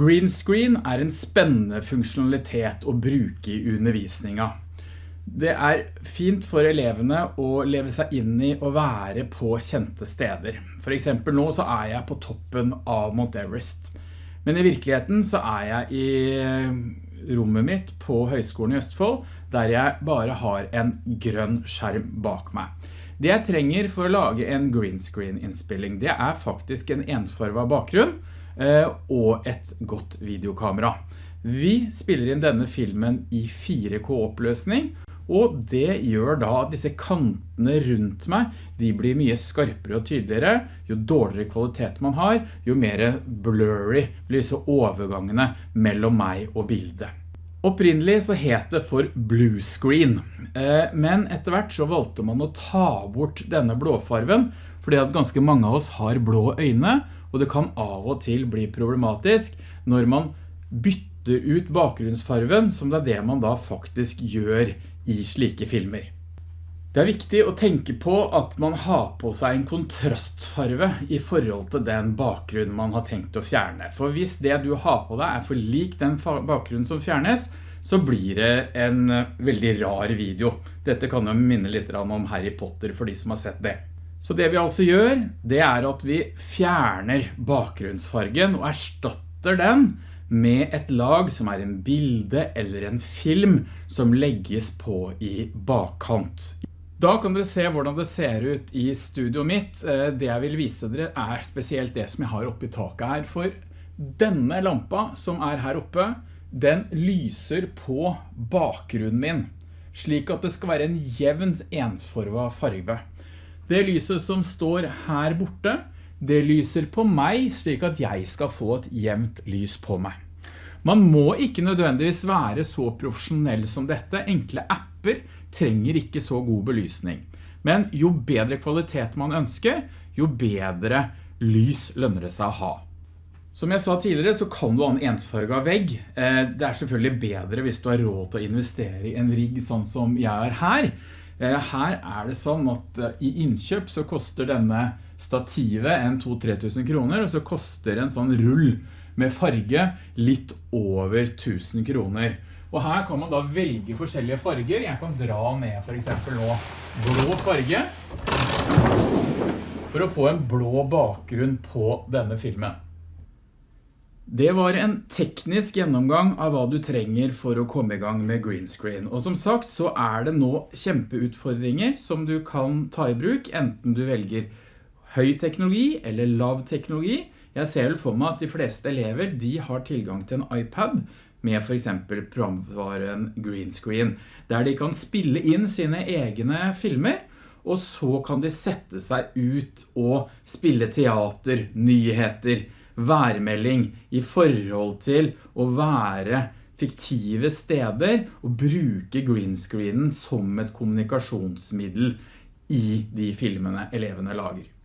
Green screen er en spennende funksjonalitet å bruke i undervisninga. Det er fint for elevene å leve seg inn i å være på kjente steder. For eksempel nå så er jeg på toppen av Mount Everest. Men i virkeligheten så er jeg i rommet mitt på Høgskolen i Østfold, der jeg bare har en grønn skjerm bak meg. Det jeg trenger for å lage en green screen innspilling, det er faktisk en ensfarvet bakgrunn, Eh, og et godt videokamera. Vi spiller inn denne filmen i 4K-oppløsning, og det gjør da at disse kantene rundt meg, de blir mye skarpere og tydeligere. Jo dårligere kvalitet man har, jo mer blurry blir disse overgangene mellom meg og bildet. Opprinnelig så het det for blue screen, eh, men etter hvert så valgte man å ta bort denne blåfarven, fordi at ganske mange av oss har blå øyne, og det kan av og til bli problematisk når man bytter ut bakgrunnsfarven, som det er det man da faktisk gjør i slike filmer. Det er viktig å tenke på at man har på seg en kontrastfarve i forhold til den bakgrunnen man har tenkt å fjerne. For hvis det du har på deg er for lik den bakgrunnen som fjernes, så blir det en veldig rar video. Dette kan jo minne litt om Harry Potter for de som har sett det. Så det vi altså gjør, det er at vi fjerner bakgrunnsfargen og erstatter den med et lag som er en bilde eller en film som legges på i bakkant. Da kan dere se hvordan det ser ut i studio mitt. Eh, det jeg vil vise dere er spesielt det som jeg har oppe i taket her. For denne lampa som er her oppe, den lyser på bakgrunnen min, slik at det skal være en jevn ensforva farve. Det lyset som står her borte, det lyser på meg slik at jeg skal få et jevnt lys på meg. Man må ikke nødvendigvis være så profesjonell som dette. Enkle apper trenger ikke så god belysning. Men jo bedre kvalitet man ønsker, jo bedre lys lønner det seg å ha. Som jeg sa tidligere så kan du ha en ensfarget vegg. Eh, det er selvfølgelig bedre hvis du har råd til å investere i en rigg sånn som jeg er her. Eh, her er det sånn at eh, i innkjøp så koster denne stativet en 2-3 tusen kroner, og så koster en sånn rull med farge litt over 1000 kroner. Og her kan man da velge forskjellige farger. Jeg kan dra ned for eksempel nå blå farge for å få en blå bakgrunn på denne filmen. Det var en teknisk gjennomgang av hva du trenger for å komme i gang med green screen. Og som sagt så er det nå kjempeutfordringer som du kan ta i bruk, enten du velger høy teknologi eller lav teknologi. Jeg ser vel for meg at de fleste elever de har tilgang til en iPad med for eksempel programvaren green screen, der de kan spille inn sine egne filmer, og så kan de sette seg ut og spille teater, nyheter, værmelding i forhold til å være fiktive steder og bruke greenscreenen som et kommunikasjonsmiddel i de filmene elevene lager.